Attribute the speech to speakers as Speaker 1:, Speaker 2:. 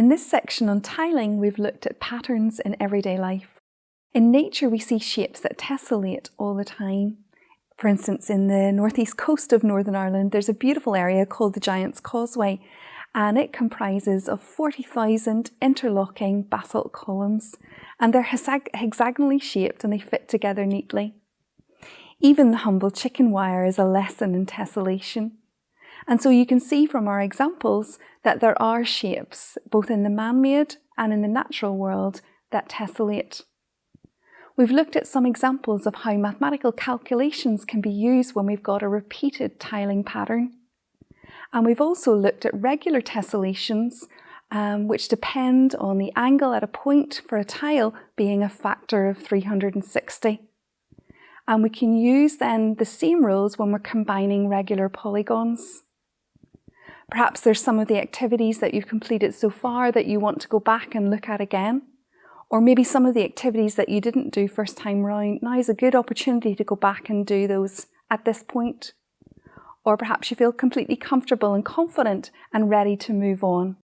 Speaker 1: In this section on tiling, we've looked at patterns in everyday life. In nature, we see shapes that tessellate all the time. For instance, in the northeast coast of Northern Ireland, there's a beautiful area called the Giant's Causeway, and it comprises of 40,000 interlocking basalt columns, and they're hexagonally shaped and they fit together neatly. Even the humble chicken wire is a lesson in tessellation. And so you can see from our examples that there are shapes, both in the man-made and in the natural world, that tessellate. We've looked at some examples of how mathematical calculations can be used when we've got a repeated tiling pattern. And we've also looked at regular tessellations, um, which depend on the angle at a point for a tile being a factor of 360. And we can use then the same rules when we're combining regular polygons. Perhaps there's some of the activities that you've completed so far that you want to go back and look at again. Or maybe some of the activities that you didn't do first time round. Now is a good opportunity to go back and do those at this point. Or perhaps you feel completely comfortable and confident and ready to move on.